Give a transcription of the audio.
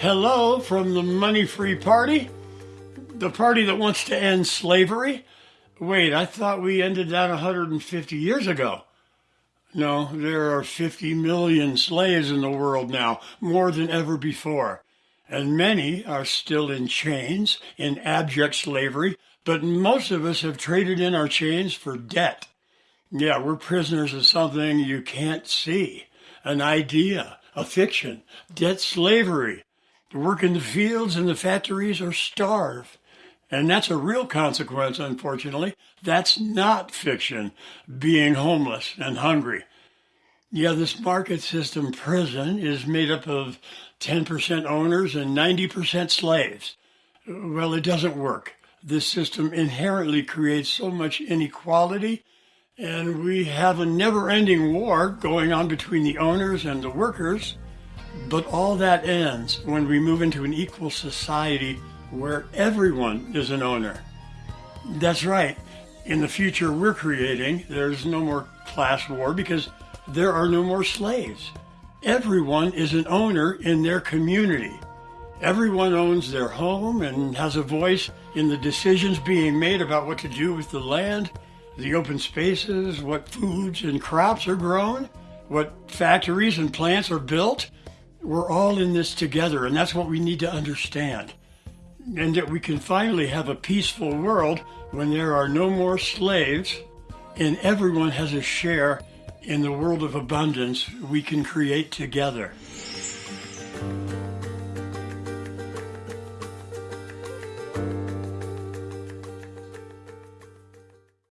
Hello from the money free party? The party that wants to end slavery? Wait, I thought we ended that 150 years ago. No, there are 50 million slaves in the world now, more than ever before. And many are still in chains, in abject slavery, but most of us have traded in our chains for debt. Yeah, we're prisoners of something you can't see an idea, a fiction, debt slavery. Work in the fields and the factories or starve. And that's a real consequence, unfortunately. That's not fiction, being homeless and hungry. Yeah, this market system prison is made up of 10% owners and 90% slaves. Well, it doesn't work. This system inherently creates so much inequality, and we have a never ending war going on between the owners and the workers. But all that ends when we move into an equal society where everyone is an owner. That's right. In the future we're creating, there's no more class war because there are no more slaves. Everyone is an owner in their community. Everyone owns their home and has a voice in the decisions being made about what to do with the land, the open spaces, what foods and crops are grown, what factories and plants are built. We're all in this together, and that's what we need to understand and that we can finally have a peaceful world when there are no more slaves and everyone has a share in the world of abundance we can create together.